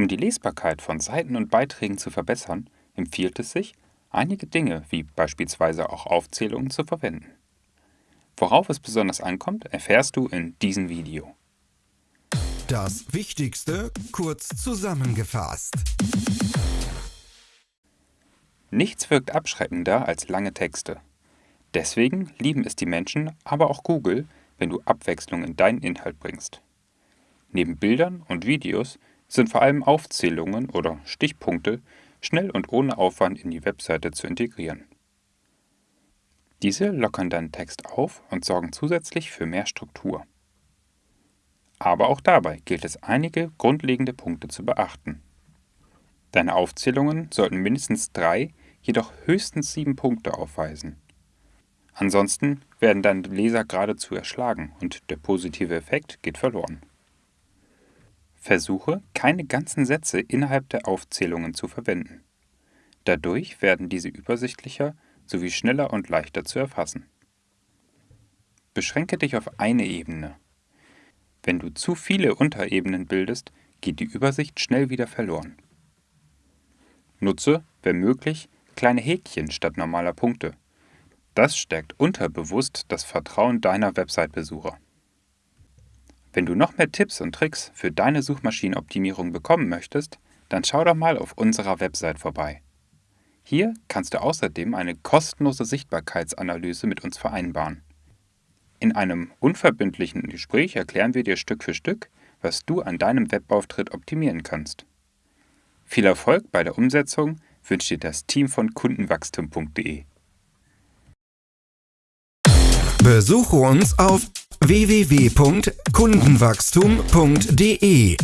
Um die Lesbarkeit von Seiten und Beiträgen zu verbessern, empfiehlt es sich, einige Dinge wie beispielsweise auch Aufzählungen zu verwenden. Worauf es besonders ankommt, erfährst du in diesem Video. Das Wichtigste kurz zusammengefasst. Nichts wirkt abschreckender als lange Texte. Deswegen lieben es die Menschen, aber auch Google, wenn du Abwechslung in deinen Inhalt bringst. Neben Bildern und Videos sind vor allem Aufzählungen oder Stichpunkte schnell und ohne Aufwand in die Webseite zu integrieren. Diese lockern deinen Text auf und sorgen zusätzlich für mehr Struktur. Aber auch dabei gilt es einige grundlegende Punkte zu beachten. Deine Aufzählungen sollten mindestens drei, jedoch höchstens sieben Punkte aufweisen. Ansonsten werden deine Leser geradezu erschlagen und der positive Effekt geht verloren. Versuche, keine ganzen Sätze innerhalb der Aufzählungen zu verwenden. Dadurch werden diese übersichtlicher sowie schneller und leichter zu erfassen. Beschränke dich auf eine Ebene. Wenn du zu viele Unterebenen bildest, geht die Übersicht schnell wieder verloren. Nutze, wenn möglich, kleine Häkchen statt normaler Punkte. Das stärkt unterbewusst das Vertrauen deiner Website-Besucher. Wenn du noch mehr Tipps und Tricks für deine Suchmaschinenoptimierung bekommen möchtest, dann schau doch mal auf unserer Website vorbei. Hier kannst du außerdem eine kostenlose Sichtbarkeitsanalyse mit uns vereinbaren. In einem unverbindlichen Gespräch erklären wir dir Stück für Stück, was du an deinem Webauftritt optimieren kannst. Viel Erfolg bei der Umsetzung wünscht dir das Team von kundenwachstum.de. Besuche uns auf www.kundenwachstum.de